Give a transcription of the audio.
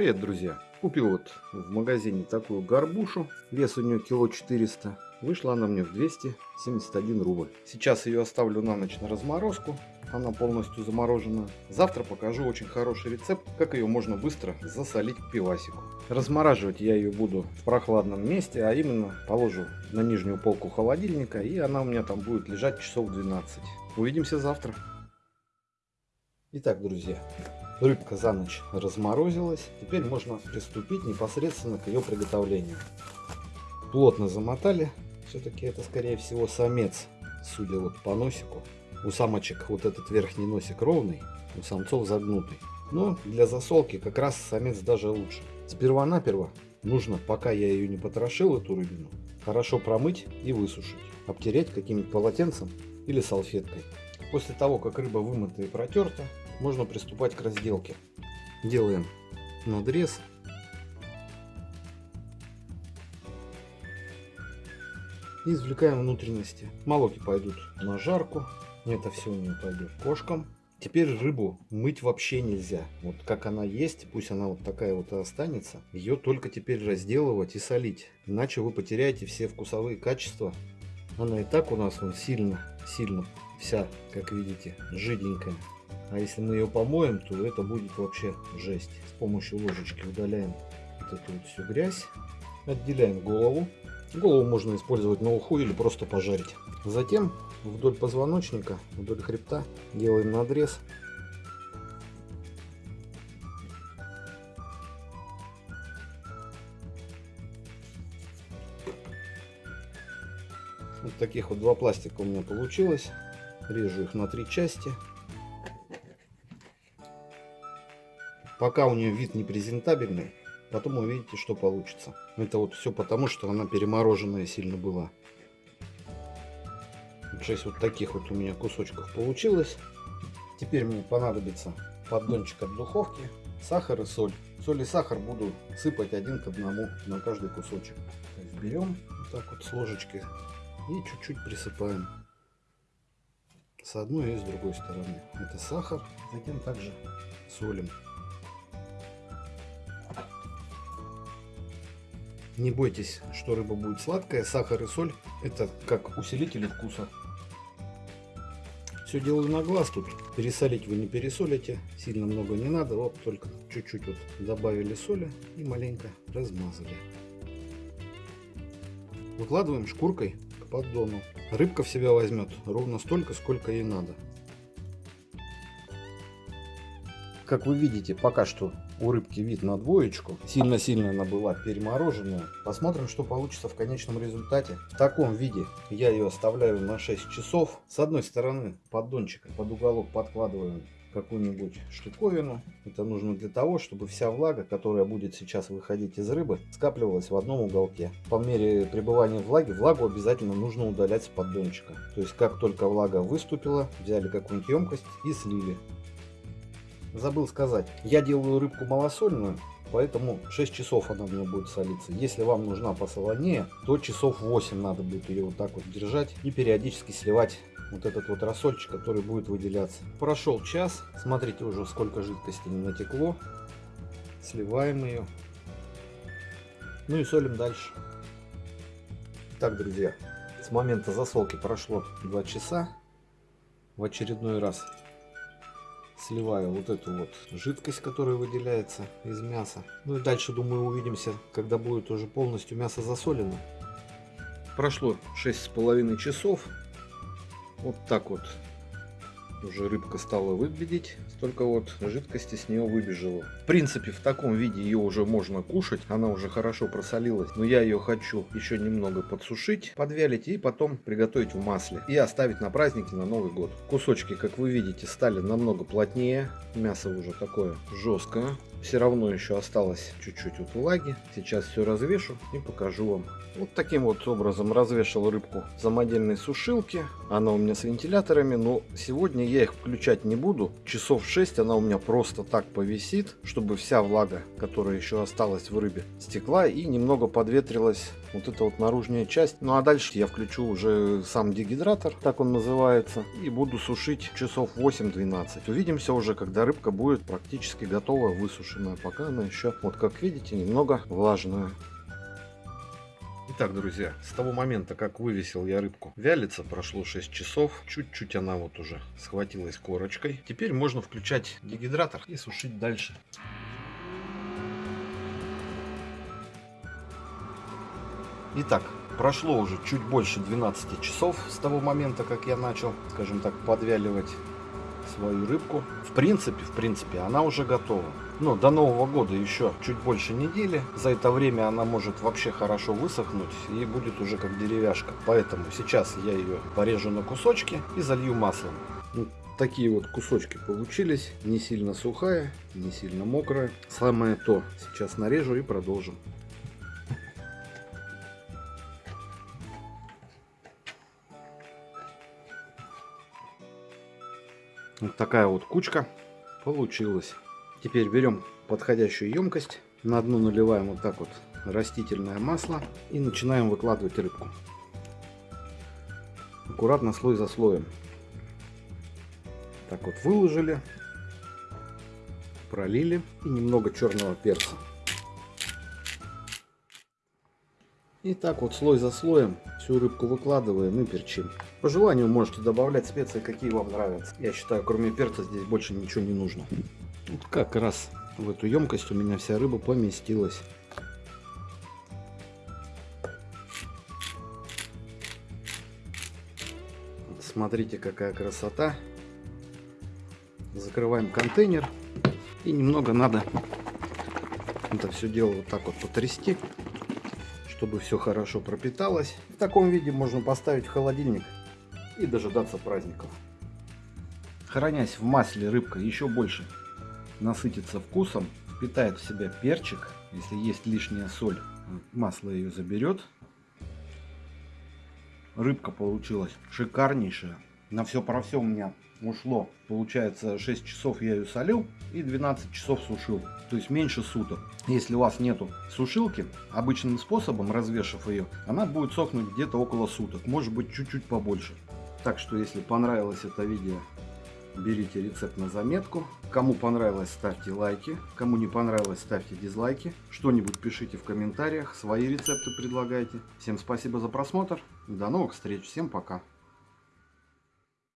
Привет, друзья! Купил вот в магазине такую горбушу, вес у нее кило 400. Вышла она мне в 271 рубль. Сейчас ее оставлю на ночь на разморозку. Она полностью заморожена. Завтра покажу очень хороший рецепт, как ее можно быстро засолить к пивасику. Размораживать я ее буду в прохладном месте, а именно положу на нижнюю полку холодильника, и она у меня там будет лежать часов 12. Увидимся завтра. Итак, друзья, рыбка за ночь разморозилась. Теперь можно приступить непосредственно к ее приготовлению. Плотно замотали. Все-таки это, скорее всего, самец, судя вот по носику. У самочек вот этот верхний носик ровный, у самцов загнутый. Но для засолки как раз самец даже лучше. Сперва-наперво нужно, пока я ее не потрошил, эту рыбину, хорошо промыть и высушить. Обтереть каким-нибудь полотенцем или салфеткой. После того, как рыба вымыта и протерта, можно приступать к разделке. Делаем надрез. И извлекаем внутренности. Молоки пойдут на жарку. Это все у нее пойдет кошкам. Теперь рыбу мыть вообще нельзя. Вот как она есть, пусть она вот такая вот и останется. Ее только теперь разделывать и солить. Иначе вы потеряете все вкусовые качества. Она и так у нас он сильно, сильно вся, как видите, жиденькая. А если мы ее помоем, то это будет вообще жесть. С помощью ложечки удаляем вот эту вот всю грязь. Отделяем голову. Голову можно использовать на уху или просто пожарить. Затем вдоль позвоночника, вдоль хребта делаем надрез. Вот таких вот два пластика у меня получилось. Режу их на три части. Пока у нее вид не презентабельный, потом увидите, что получится. Это вот все потому, что она перемороженная сильно была. 6 вот таких вот у меня кусочков получилось. Теперь мне понадобится поддончик от духовки, сахар и соль. Соль и сахар буду сыпать один к одному на каждый кусочек. берем вот так вот с ложечки и чуть-чуть присыпаем с одной и с другой стороны. Это сахар, затем также солим. Не бойтесь, что рыба будет сладкая. Сахар и соль это как усилители вкуса. Все делаю на глаз тут. Пересолить вы не пересолите. Сильно много не надо. Вот только чуть-чуть вот добавили соли и маленько размазали. Выкладываем шкуркой к поддону. Рыбка в себя возьмет ровно столько, сколько ей надо. Как вы видите, пока что у рыбки вид на двоечку. Сильно-сильно она была перемороженная. Посмотрим, что получится в конечном результате. В таком виде я ее оставляю на 6 часов. С одной стороны поддончика под уголок подкладываем какую-нибудь штуковину. Это нужно для того, чтобы вся влага, которая будет сейчас выходить из рыбы, скапливалась в одном уголке. По мере пребывания влаги, влагу обязательно нужно удалять с поддончика. То есть, как только влага выступила, взяли какую-нибудь емкость и слили. Забыл сказать, я делаю рыбку малосольную, поэтому 6 часов она у меня будет солиться. Если вам нужна посолонее, то часов 8 надо будет ее вот так вот держать и периодически сливать вот этот вот рассольчик, который будет выделяться. Прошел час, смотрите уже сколько жидкости не натекло. Сливаем ее. Ну и солим дальше. Так, друзья, с момента засолки прошло 2 часа. В очередной раз сливаю вот эту вот жидкость, которая выделяется из мяса. Ну и дальше, думаю, увидимся, когда будет уже полностью мясо засолено. Прошло шесть с половиной часов. Вот так вот уже рыбка стала выглядеть, столько вот жидкости с нее выбежало. В принципе, в таком виде ее уже можно кушать, она уже хорошо просолилась, но я ее хочу еще немного подсушить, подвялить и потом приготовить в масле и оставить на праздники на Новый год. Кусочки, как вы видите, стали намного плотнее, мясо уже такое жесткое. Все равно еще осталось чуть-чуть вот влаги. Сейчас все развешу и покажу вам. Вот таким вот образом развешал рыбку в самодельной сушилке. Она у меня с вентиляторами, но сегодня я их включать не буду. Часов 6 она у меня просто так повисит, чтобы вся влага, которая еще осталась в рыбе, стекла и немного подветрилась вот эта вот наружная часть. Ну а дальше я включу уже сам дегидратор, так он называется, и буду сушить часов 8-12. Увидимся уже, когда рыбка будет практически готова высушить. Засушенная, пока она еще, вот как видите, немного влажная. Итак, друзья, с того момента, как вывесил я рыбку, вялится, прошло 6 часов. Чуть-чуть она вот уже схватилась корочкой. Теперь можно включать дегидратор и сушить дальше. Итак, прошло уже чуть больше 12 часов с того момента, как я начал, скажем так, подвяливать свою рыбку. В принципе, в принципе, она уже готова. Но до Нового года еще чуть больше недели. За это время она может вообще хорошо высохнуть и будет уже как деревяшка. Поэтому сейчас я ее порежу на кусочки и залью маслом. Вот такие вот кусочки получились. Не сильно сухая, не сильно мокрая. Самое то. Сейчас нарежу и продолжим. Вот такая вот кучка получилась. Теперь берем подходящую емкость. На дно наливаем вот так вот растительное масло и начинаем выкладывать рыбку. Аккуратно слой за слоем. Так вот выложили, пролили и немного черного перца. И так вот слой за слоем всю рыбку выкладываем и перчим. По желанию можете добавлять специи, какие вам нравятся. Я считаю, кроме перца здесь больше ничего не нужно. Вот как раз в эту емкость у меня вся рыба поместилась. Смотрите, какая красота. Закрываем контейнер. И немного надо это все дело вот так вот потрясти чтобы все хорошо пропиталось. В таком виде можно поставить в холодильник и дожидаться праздников. Хранясь в масле, рыбка еще больше насытится вкусом, впитает в себя перчик. Если есть лишняя соль, масло ее заберет. Рыбка получилась шикарнейшая. На все про все у меня ушло, получается, 6 часов я ее солил и 12 часов сушил, то есть меньше суток. Если у вас нету сушилки, обычным способом, развешав ее, она будет сохнуть где-то около суток, может быть чуть-чуть побольше. Так что, если понравилось это видео, берите рецепт на заметку. Кому понравилось, ставьте лайки. Кому не понравилось, ставьте дизлайки. Что-нибудь пишите в комментариях, свои рецепты предлагайте. Всем спасибо за просмотр. До новых встреч. Всем пока.